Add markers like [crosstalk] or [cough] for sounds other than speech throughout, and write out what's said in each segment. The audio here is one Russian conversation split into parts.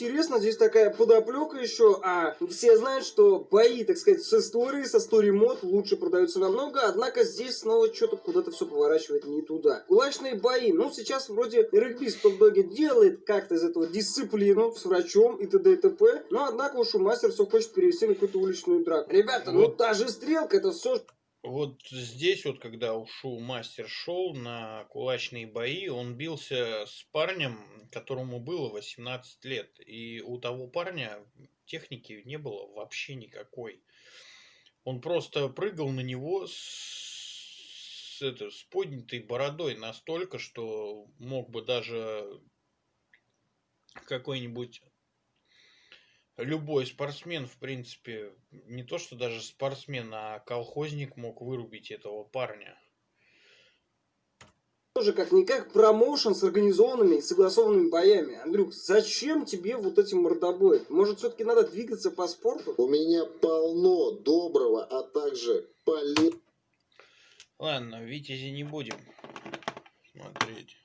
интересно, здесь такая подоплека еще, а все знают, что бои, так сказать, с историей, со story мод лучше продаются намного, однако здесь снова что-то куда-то все поворачивает не туда. Кулачные бои, ну сейчас вроде регби Стокдоги делает как-то из этого дисциплину с врачом и т.д. и т.п., но однако уж у мастер все хочет перевести на какую-то уличную драку. Ребята, ну Вот. та же стрелка, это все Вот здесь вот, когда ушел мастер-шоу на кулачные бои, он бился с парнем, которому было 18 лет. И у того парня техники не было вообще никакой. Он просто прыгал на него с, с это, с поднятой бородой настолько, что мог бы даже какой-нибудь любой спортсмен, в принципе, не то что даже спортсмен, а колхозник мог вырубить этого парня. тоже как-никак промоушен с организованными и согласованными боями. Андрюх, зачем тебе вот эти мордобои? Может, все-таки надо двигаться по спорту? У меня полно доброго, а также полезного. Ладно, Витязи не будем смотреть.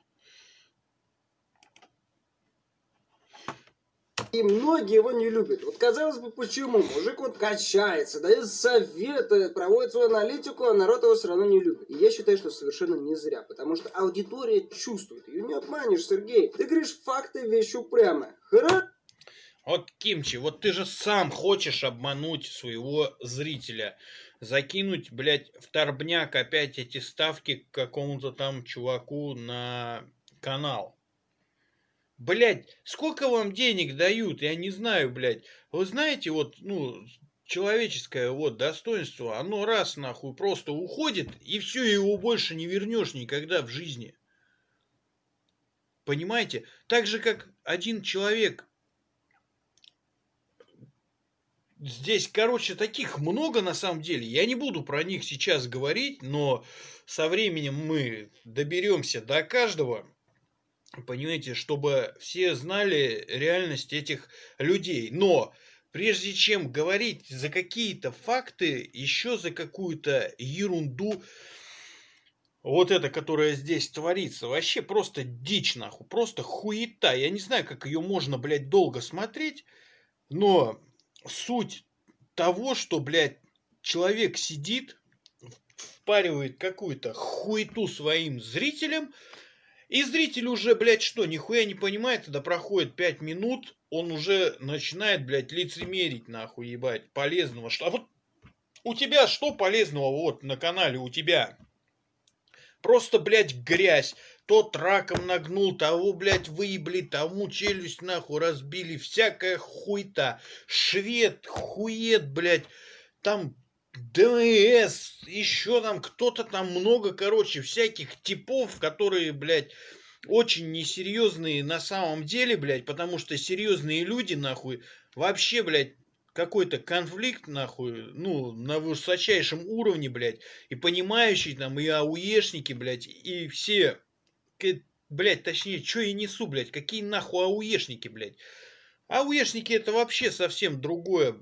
И многие его не любят. Вот казалось бы, почему? Мужик вот качается, дает советы, проводит свою аналитику, а народ его все равно не любит. И я считаю, что совершенно не зря, потому что аудитория чувствует. Ее не обманешь, Сергей. Ты говоришь факты, вещь упрямая. Хорошо? Вот, Кимчи, вот ты же сам хочешь обмануть своего зрителя. Закинуть, блядь, в торбняк опять эти ставки к какому-то там чуваку на канал. Блядь, сколько вам денег дают? Я не знаю, блядь. Вы знаете, вот, ну, человеческое вот достоинство, оно раз нахуй просто уходит, и все, его больше не вернешь никогда в жизни. Понимаете? Так же, как один человек Здесь, короче, таких много на самом деле. Я не буду про них сейчас говорить, но со временем мы доберемся до каждого. Понимаете, чтобы все знали реальность этих людей. Но прежде чем говорить за какие-то факты, еще за какую-то ерунду, вот это, которая здесь творится, вообще просто дичь нахуй, просто хуета. Я не знаю, как ее можно, блядь, долго смотреть, но суть того, что, блядь, человек сидит, впаривает какую-то хуету своим зрителям, и зритель уже, блядь, что, нихуя не понимает, когда проходит 5 минут, он уже начинает, блядь, лицемерить, нахуй, ебать, полезного. А вот у тебя что полезного вот на канале у тебя? Просто, блядь, грязь. Тот раком нагнул, того, блядь, выебли, тому челюсть нахуй разбили. Всякая хуйта. Швед, хует, блядь. Там ДМС, еще там кто-то там много, короче, всяких типов, которые, блядь, очень несерьезные на самом деле, блядь, потому что серьезные люди, нахуй, вообще, блядь, какой-то конфликт, нахуй, ну, на высочайшем уровне, блядь, и понимающие там, и ауешники, блядь, и все, блядь, точнее, что я несу, блядь, какие нахуй ауешники, блядь. Ауешники это вообще совсем другое.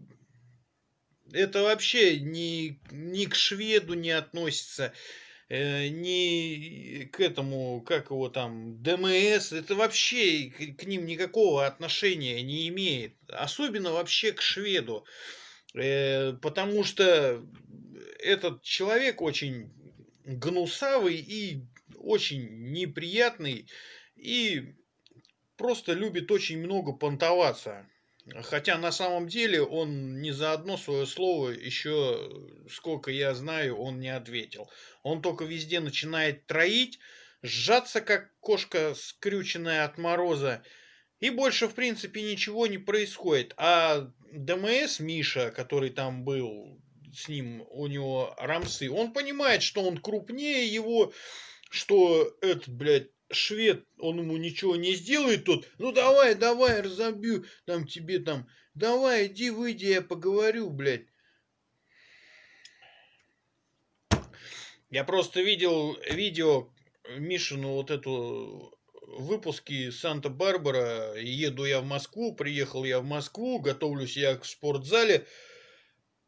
Это вообще ни, ни к шведу не относится, э, ни к этому, как его там, ДМС. Это вообще к, к ним никакого отношения не имеет. Особенно вообще к шведу. Э, потому что этот человек очень гнусавый и очень неприятный. И просто любит очень много понтоваться. Хотя на самом деле он ни за одно свое слово еще, сколько я знаю, он не ответил. Он только везде начинает троить, сжаться, как кошка, скрюченная от мороза. И больше, в принципе, ничего не происходит. А ДМС Миша, который там был, с ним у него рамсы, он понимает, что он крупнее его, что этот, блядь, швед, он ему ничего не сделает, тот, ну давай, давай, разобью, там тебе там, давай, иди, выйди, я поговорю, блядь. Я просто видел видео Мишину вот эту выпуски Санта-Барбара. Еду я в Москву, приехал я в Москву, готовлюсь я к спортзале.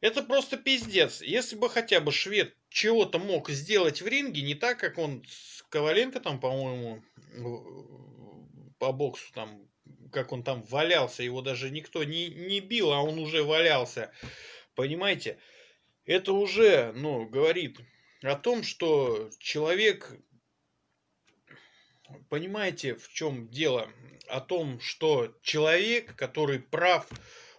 Это просто пиздец. Если бы хотя бы швед чего-то мог сделать в ринге, не так, как он с Коваленко там, по-моему, по боксу там как он там валялся, его даже никто не, не бил, а он уже валялся. Понимаете? Это уже, ну, говорит о том, что человек, понимаете, в чем дело? О том, что человек, который прав,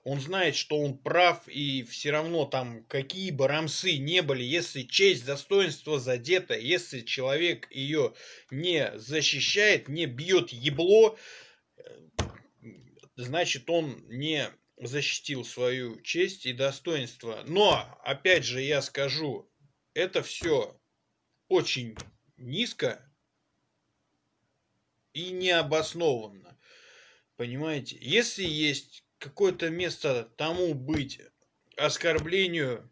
он знает, что он прав, и все равно там какие бы рамсы не были, если честь, достоинство задето, если человек ее не защищает, не бьет ебло, значит он не защитил свою честь и достоинство. Но, опять же, я скажу, это все очень низко и необоснованно. Понимаете? Если есть какое-то место тому быть оскорблению,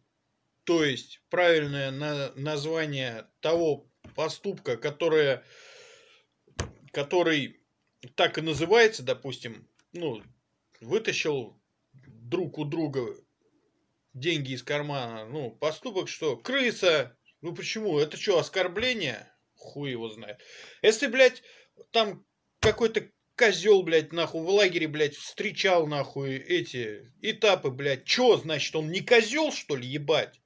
то есть правильное на название того поступка, которое, который так и называется, допустим, ну, вытащил друг у друга деньги из кармана. Ну, поступок что? Крыса. Ну почему? Это что, оскорбление? Хуй его знает. Если, блядь, там какой-то козел, блядь, нахуй, в лагере, блядь, встречал, нахуй, эти этапы, блядь. Чё, значит, он не козел, что ли, ебать?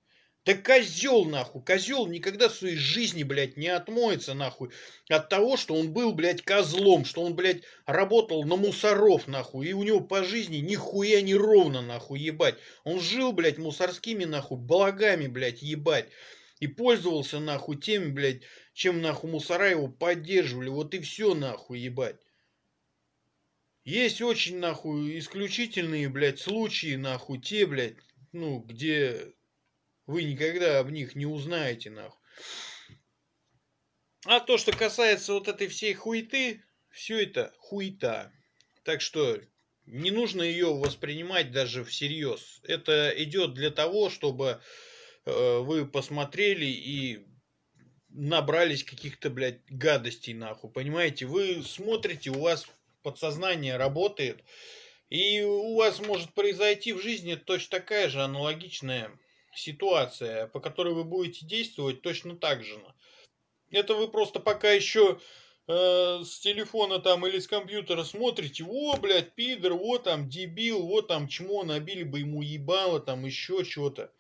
Да козел, нахуй, козел никогда в своей жизни, блядь, не отмоется, нахуй, от того, что он был, блядь, козлом, что он, блядь, работал на мусоров, нахуй, и у него по жизни нихуя не ровно, нахуй, ебать. Он жил, блядь, мусорскими, нахуй, благами, блядь, ебать. И пользовался, нахуй, теми, блядь, чем, нахуй, мусора его поддерживали. Вот и все, нахуй, ебать. Есть очень, нахуй, исключительные, блядь, случаи, нахуй, те, блядь, ну, где вы никогда об них не узнаете, нахуй. А то, что касается вот этой всей хуеты, все это хуета. Так что не нужно ее воспринимать даже всерьез. Это идет для того, чтобы э, вы посмотрели и набрались каких-то, блядь, гадостей, нахуй. Понимаете, вы смотрите, у вас подсознание работает, и у вас может произойти в жизни точно такая же аналогичная ситуация, по которой вы будете действовать точно так же. Это вы просто пока еще э, с телефона там или с компьютера смотрите, о, блядь, пидор, вот там дебил, вот там чмо, набили бы ему ебало, там еще что-то.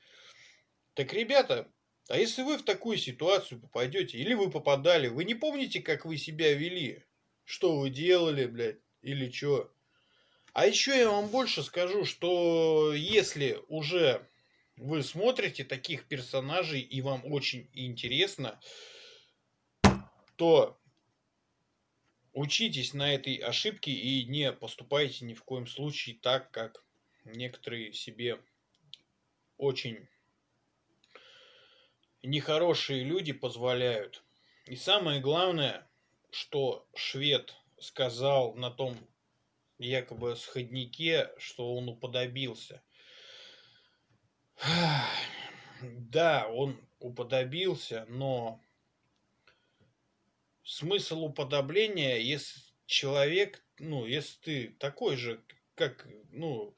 Так, ребята, а если вы в такую ситуацию попадете, или вы попадали, вы не помните, как вы себя вели? Что вы делали, блядь, или что? А еще я вам больше скажу, что если уже вы смотрите таких персонажей и вам очень интересно, то учитесь на этой ошибке и не поступайте ни в коем случае так, как некоторые себе очень нехорошие люди позволяют. И самое главное, что швед сказал на том якобы сходнике, что он уподобился. [sighs] Да, он уподобился, но смысл уподобления, если человек, ну, если ты такой же, как, ну,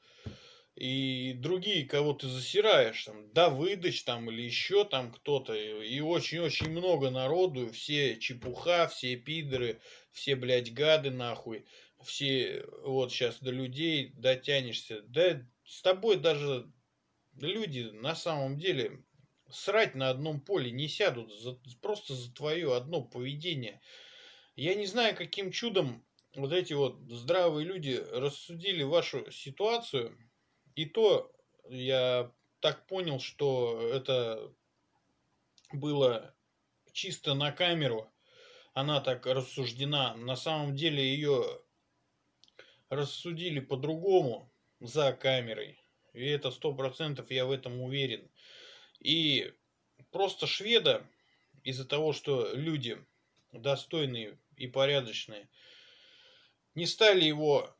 и другие, кого ты засираешь, там, Давыдыч там или еще там кто-то, и очень-очень много народу, все чепуха, все пидоры, все, блядь, гады нахуй, все, вот сейчас до людей дотянешься, да с тобой даже люди на самом деле срать на одном поле не сядут за, просто за твое одно поведение. Я не знаю, каким чудом вот эти вот здравые люди рассудили вашу ситуацию. И то я так понял, что это было чисто на камеру. Она так рассуждена. На самом деле ее рассудили по-другому за камерой. И это сто процентов я в этом уверен. И просто шведа из-за того, что люди достойные и порядочные, не стали его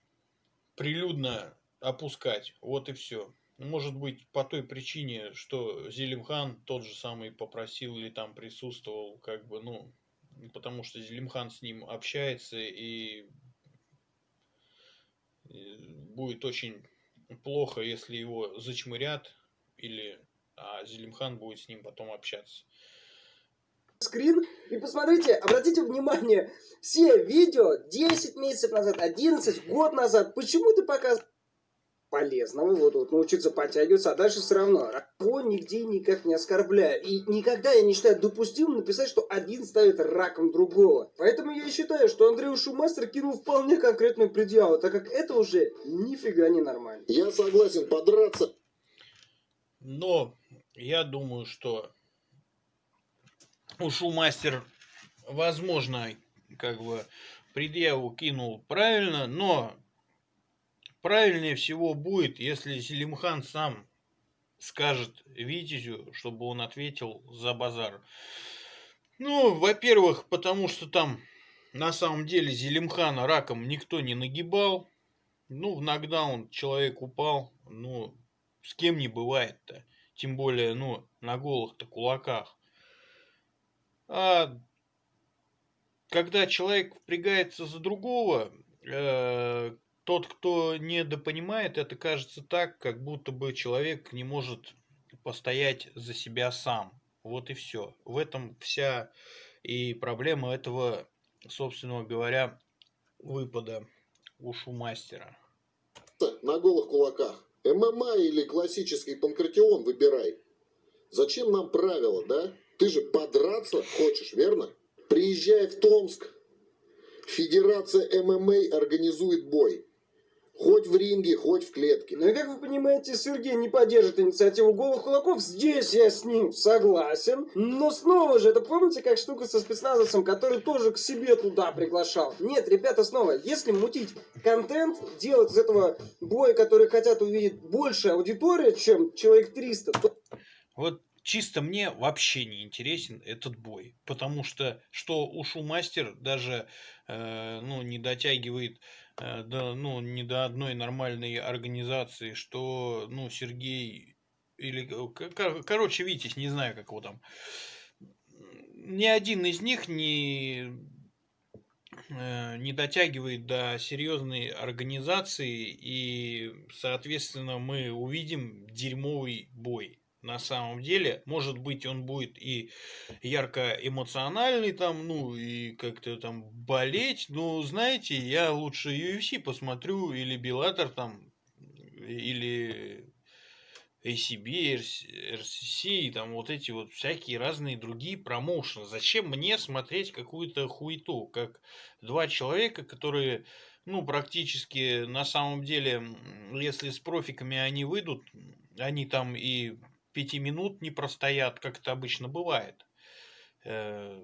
прилюдно опускать. Вот и все. Может быть, по той причине, что Зелимхан тот же самый попросил или там присутствовал, как бы, ну, потому что Зелимхан с ним общается и будет очень плохо, если его зачмырят, или а Зелимхан будет с ним потом общаться. скрин и посмотрите, обратите внимание, все видео 10 месяцев назад, 11, год назад, почему ты показываешь полезного, вот, вот научиться подтягиваться, а дальше все равно. Его нигде никак не оскорбляю. И никогда я не считаю допустимым написать, что один ставит раком другого. Поэтому я считаю, что Андрей Шумастер кинул вполне конкретную предъяву, так как это уже нифига не нормально. Я согласен подраться. Но я думаю, что Ушумастер, возможно, как бы предъяву кинул правильно, но правильнее всего будет, если Зелимхан сам скажет Витязю, чтобы он ответил за базар. Ну, во-первых, потому что там на самом деле Зелимхана раком никто не нагибал. Ну, в нокдаун человек упал. Ну, с кем не бывает-то. Тем более, ну, на голых-то кулаках. А когда человек впрягается за другого, э, тот, кто недопонимает, это кажется так, как будто бы человек не может постоять за себя сам. Вот и все. В этом вся и проблема этого, собственно говоря, выпада ушу мастера. На голых кулаках. ММА или классический панкратион выбирай. Зачем нам правила, да? Ты же подраться хочешь, верно? Приезжай в Томск. Федерация ММА организует бой. Хоть в ринге, хоть в клетке. Ну и как вы понимаете, Сергей не поддержит инициативу голых кулаков. Здесь я с ним согласен. Но снова же, это помните, как штука со спецназовцем, который тоже к себе туда приглашал? Нет, ребята, снова, если мутить контент, делать из этого боя, который хотят увидеть больше аудитория, чем человек 300, то... Вот чисто мне вообще не интересен этот бой. Потому что, что ушу мастер даже э, ну, не дотягивает да, ну, не до одной нормальной организации, что, ну, Сергей или, короче, Витязь, не знаю, как его там, ни один из них не, э, не дотягивает до серьезной организации, и, соответственно, мы увидим дерьмовый бой на самом деле. Может быть, он будет и ярко эмоциональный там, ну, и как-то там болеть. Но, знаете, я лучше UFC посмотрю, или Беллатор там, или ACB, RCC, там вот эти вот всякие разные другие промоушены. Зачем мне смотреть какую-то хуету, как два человека, которые, ну, практически на самом деле, если с профиками они выйдут, они там и пяти минут не простоят, как это обычно бывает. Э,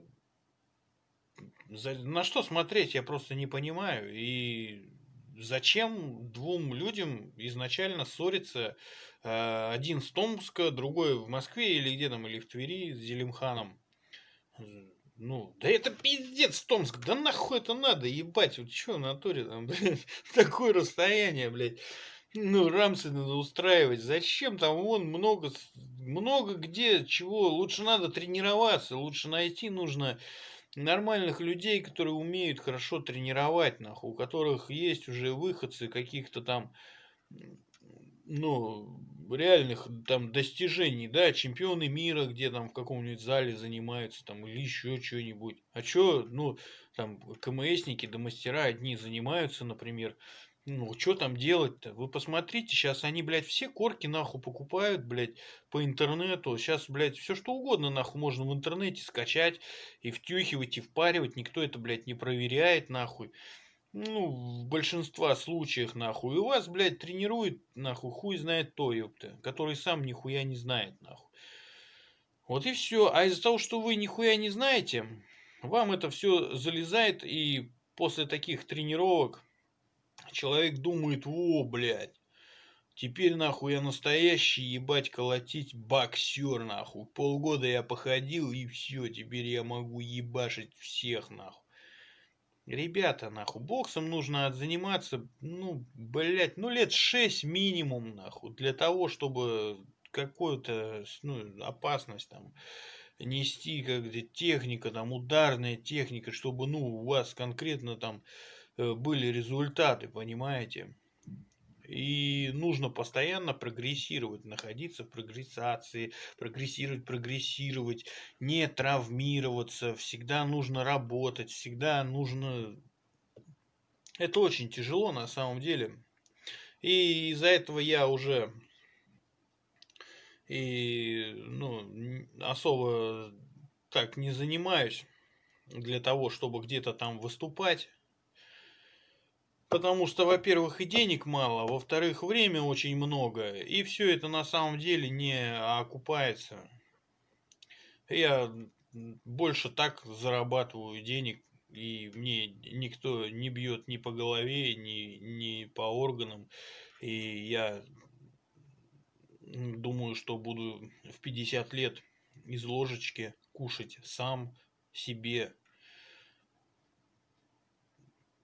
на что смотреть, я просто не понимаю. И зачем двум людям изначально ссориться? Э, один с Томска, другой в Москве или где там, или в Твери с Зелимханом. Ну, да это пиздец, Томск, да нахуй это надо, ебать, вот что в натуре там, [laughs] блядь, такое расстояние, блядь ну, рамсы надо устраивать. Зачем там вон много, много где, чего. Лучше надо тренироваться, лучше найти нужно нормальных людей, которые умеют хорошо тренировать, нахуй, у которых есть уже выходцы каких-то там, ну, реальных там достижений, да, чемпионы мира, где там в каком-нибудь зале занимаются, там, или еще что-нибудь. А что, ну, там, КМСники да мастера одни занимаются, например, ну, что там делать-то? Вы посмотрите, сейчас они, блядь, все корки нахуй покупают, блядь, по интернету. Сейчас, блядь, все что угодно нахуй можно в интернете скачать и втюхивать, и впаривать. Никто это, блядь, не проверяет, нахуй. Ну, в большинстве случаев, нахуй. И вас, блядь, тренирует, нахуй, хуй знает то, ёпта, который сам нихуя не знает, нахуй. Вот и все. А из-за того, что вы нихуя не знаете, вам это все залезает, и после таких тренировок человек думает, о, блядь, теперь нахуй я настоящий ебать колотить боксер нахуй. Полгода я походил и все, теперь я могу ебашить всех нахуй. Ребята, нахуй, боксом нужно заниматься, ну, блядь, ну лет 6 минимум, нахуй, для того, чтобы какую-то, ну, опасность там нести, как техника, там, ударная техника, чтобы, ну, у вас конкретно там были результаты, понимаете? И, ну, нужно постоянно прогрессировать, находиться в прогрессации, прогрессировать, прогрессировать, не травмироваться, всегда нужно работать, всегда нужно... Это очень тяжело на самом деле. И из-за этого я уже и ну, особо так не занимаюсь для того, чтобы где-то там выступать. Потому что, во-первых, и денег мало, во-вторых, время очень много, и все это на самом деле не окупается. Я больше так зарабатываю денег, и мне никто не бьет ни по голове, ни, ни по органам, и я думаю, что буду в 50 лет из ложечки кушать сам себе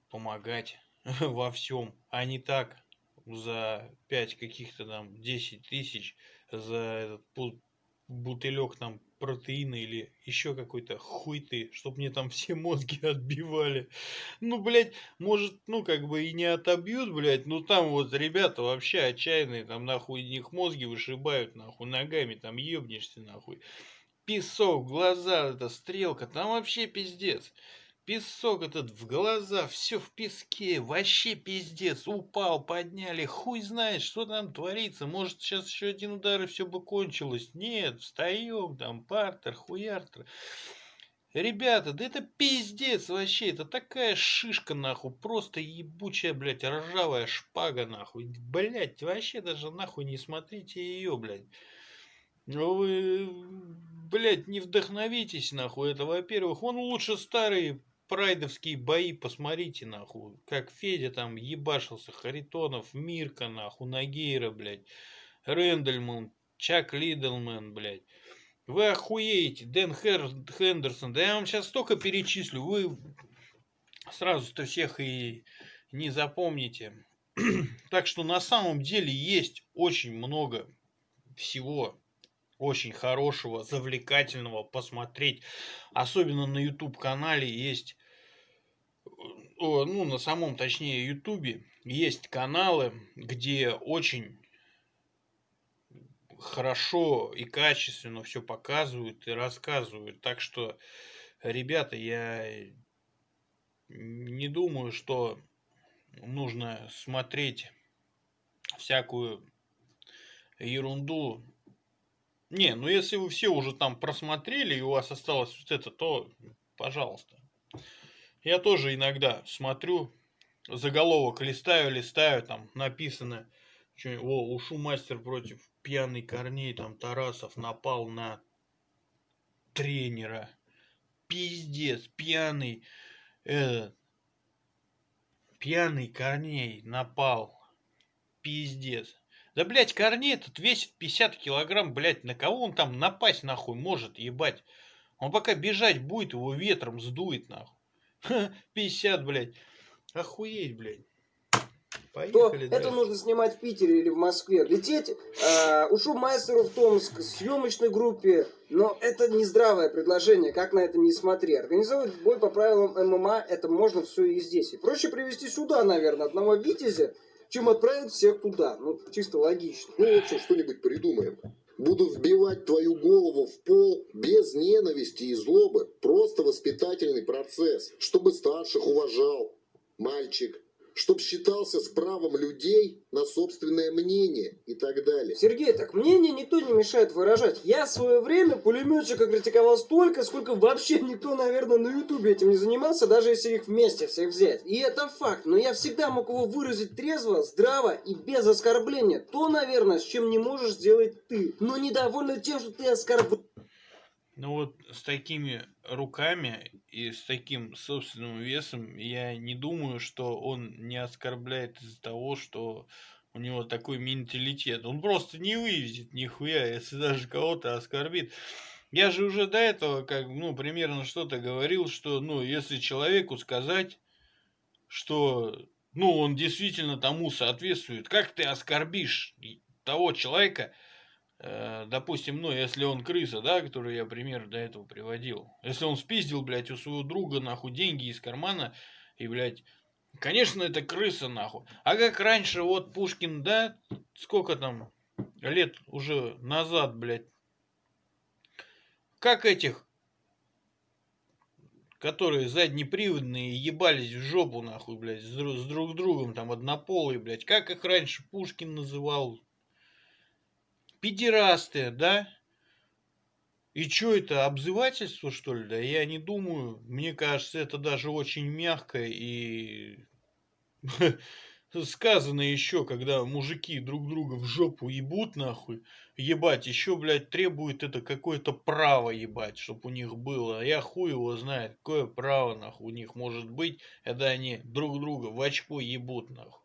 помогать [laughs] во всем, а не так за 5 каких-то там 10 тысяч за этот бутылек там протеина или еще какой-то хуй ты, чтоб мне там [laughs] все мозги отбивали. Ну, блядь, может, ну, как бы и не отобьют, блядь, ну, там вот ребята вообще отчаянные, там, нахуй, них мозги вышибают, нахуй, ногами, там, ебнешься, нахуй. Песок, глаза, эта стрелка, там вообще пиздец. Песок этот в глаза, все в песке, вообще пиздец. Упал, подняли, хуй знает, что там творится. Может, сейчас еще один удар и все бы кончилось. Нет, встаем, там, партер, хуяртер. Ребята, да это пиздец вообще, это такая шишка нахуй, просто ебучая, блядь, ржавая шпага нахуй. Блядь, вообще даже нахуй не смотрите ее, блядь. Ну вы, блядь, не вдохновитесь нахуй, это во-первых. Он лучше старые прайдовские бои, посмотрите, нахуй, как Федя там ебашился, Харитонов, Мирка, нахуй, Нагейра, блядь, Рэндальман, Чак Лидлман, блядь. Вы охуеете, Дэн Хер... Хендерсон, да я вам сейчас столько перечислю, вы сразу-то всех и не запомните. [clears throat] так что на самом деле есть очень много всего очень хорошего, завлекательного посмотреть. Особенно на YouTube канале есть ну, на самом, точнее, Ютубе есть каналы, где очень хорошо и качественно все показывают и рассказывают. Так что, ребята, я не думаю, что нужно смотреть всякую ерунду. Не, ну если вы все уже там просмотрели и у вас осталось вот это, то пожалуйста. Я тоже иногда смотрю, заголовок листаю, листаю, там написано, что, о, ушу мастер против пьяный Корней, там Тарасов напал на тренера. Пиздец, пьяный, этот, пьяный Корней напал. Пиздец. Да, блядь, Корней этот весит 50 килограмм, блядь, на кого он там напасть, нахуй, может, ебать? Он пока бежать будет, его ветром сдует, нахуй. [laughs] 50, блядь. Охуеть, блядь. Поехали то это нужно снимать в Питере или в Москве. Лететь э, ушу мастеру в Томск, съемочной группе, но это не здравое предложение, как на это не смотри. Организовать бой по правилам ММА, это можно все и здесь. И проще привести сюда, наверное, одного Витязя, чем отправить всех туда. Ну, чисто логично. Ну, в общем, что-нибудь придумаем. Буду вбивать твою голову в пол без ненависти и злобы. Просто воспитательный процесс, чтобы старших уважал. Мальчик, чтоб считался с правом людей на собственное мнение и так далее. Сергей, так мнение никто не мешает выражать. Я в свое время пулеметчика критиковал столько, сколько вообще никто, наверное, на ютубе этим не занимался, даже если их вместе всех взять. И это факт, но я всегда мог его выразить трезво, здраво и без оскорбления. То, наверное, с чем не можешь сделать ты. Но недовольна тем, что ты оскорбляешь. Ну вот с такими руками и с таким собственным весом я не думаю, что он не оскорбляет из-за того, что у него такой менталитет. Он просто не вывезет нихуя, если даже кого-то оскорбит. Я же уже до этого, как, ну, примерно что-то говорил, что, ну, если человеку сказать, что, ну, он действительно тому соответствует, как ты оскорбишь того человека, допустим, ну, если он крыса, да, который я пример до этого приводил. Если он спиздил, блядь, у своего друга, нахуй, деньги из кармана, и, блядь, конечно, это крыса, нахуй. А как раньше, вот, Пушкин, да, сколько там лет уже назад, блядь. Как этих, которые заднеприводные ебались в жопу, нахуй, блядь, с, дру- с друг другом, там, однополые, блядь. Как их раньше Пушкин называл? Педерасты, да? И что это, обзывательство, что ли? Да я не думаю. Мне кажется, это даже очень мягко и [laughs] сказано еще, когда мужики друг друга в жопу ебут, нахуй, ебать, еще, блядь, требует это какое-то право ебать, чтобы у них было. А я хуй его знает, какое право, нахуй, у них может быть, когда они друг друга в очко ебут, нахуй.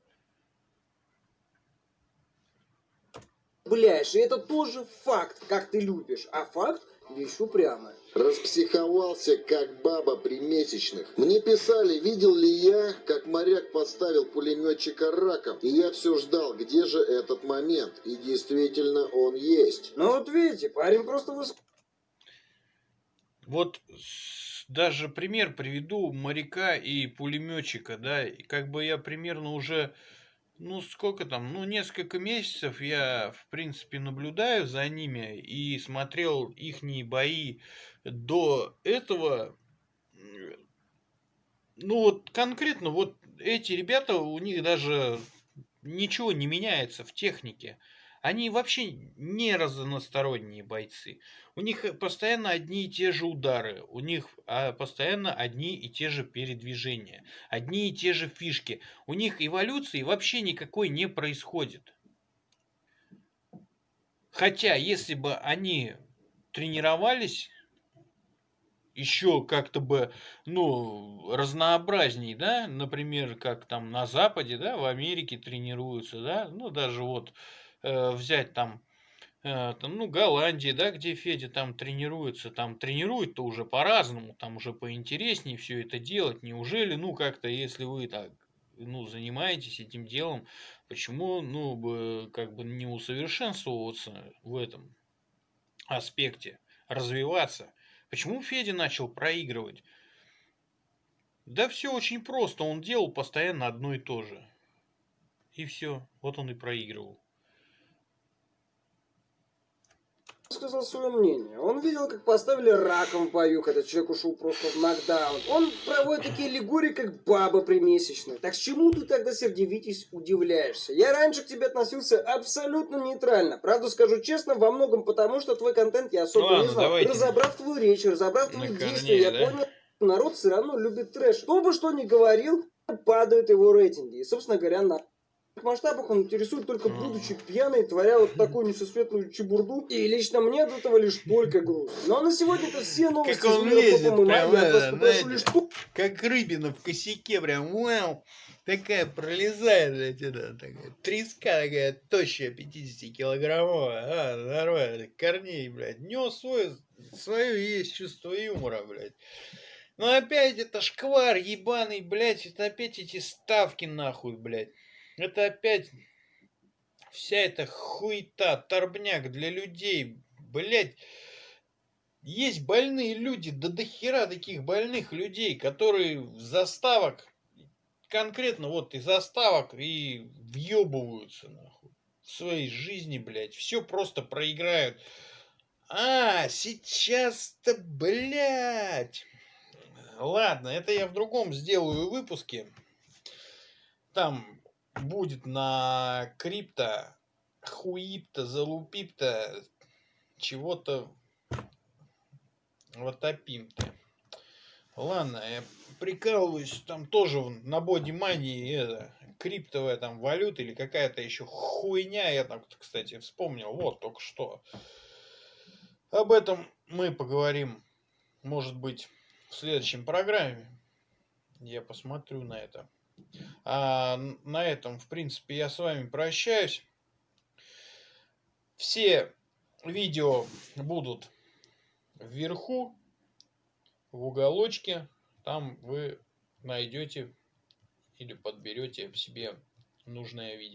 Бляешь, и это тоже факт, как ты любишь. А факт – вещь упрямая. Распсиховался, как баба при месячных. Мне писали, видел ли я, как моряк поставил пулеметчика раком. И я все ждал, где же этот момент. И действительно он есть. Ну вот видите, парень просто выс... Вот даже пример приведу моряка и пулеметчика, да, и как бы я примерно уже, ну сколько там, ну несколько месяцев я в принципе наблюдаю за ними и смотрел ихние бои до этого. Ну вот конкретно вот эти ребята, у них даже ничего не меняется в технике. Они вообще не разносторонние бойцы. У них э, постоянно одни и те же удары, у них а, постоянно одни и те же передвижения, одни и те же фишки. У них эволюции вообще никакой не происходит. Хотя, если бы они тренировались еще как-то бы, ну, разнообразней, да, например, как там на Западе, да, в Америке тренируются, да, ну, даже вот э, взять там, э, там, ну, Голландии, да, где Федя там тренируется, там тренирует-то уже по-разному, там уже поинтереснее все это делать, неужели, ну, как-то, если вы так, ну, занимаетесь этим делом, почему, ну, бы, как бы не усовершенствоваться в этом аспекте, развиваться? Почему Федя начал проигрывать? Да все очень просто. Он делал постоянно одно и то же. И все. Вот он и проигрывал. Сказал свое мнение. Он видел, как поставили раком в бою, когда человек ушел просто в нокдаун. Он проводит такие аллегории, как баба примесячная. Так с чему ты тогда, Сергей Витязь, удивляешься? Я раньше к тебе относился абсолютно нейтрально. Правда, скажу честно, во многом потому, что твой контент я особо Ну ладно, не знал. давайте. Разобрав твою речь, разобрав твои На действия, я да? понял, что народ все равно любит трэш. Кто бы что ни говорил, падают его рейтинги. И, собственно говоря, на масштабах он интересует только Мгм. будучи пьяной, творя вот такую несусветную чебурду. И лично мне от этого лишь только грустно. Но на сегодня-то все новости Как он лезет прям, это, попрошу знаете. лишь Как рыбина в косяке, прям, вау, такая пролезает, блядь, это, такая, треска такая, тощая, 50-килограммовая, а, нормально, корней, блядь, нес свой, свое есть чувство юмора, блядь. Но опять это шквар ебаный, блядь, это опять эти ставки нахуй, блядь. Это опять вся эта хуета, торбняк для людей, блядь. Есть больные люди, да до хера таких больных людей, которые заставок, конкретно вот из заставок и въебываются нахуй в своей жизни, блядь. Все просто проиграют. А, сейчас-то, блядь. Ладно, это я в другом сделаю выпуске. Там будет на крипто, хуипто, залупипто, чего-то ватопим-то. Ладно, я прикалываюсь, там тоже на бодимании это, криптовая там валюта или какая-то еще хуйня, я там, кстати, вспомнил, вот только что. Об этом мы поговорим, может быть, в следующем программе. Я посмотрю на это. А на этом, в принципе, я с вами прощаюсь. Все видео будут вверху, в уголочке. Там вы найдете или подберете себе нужное видео.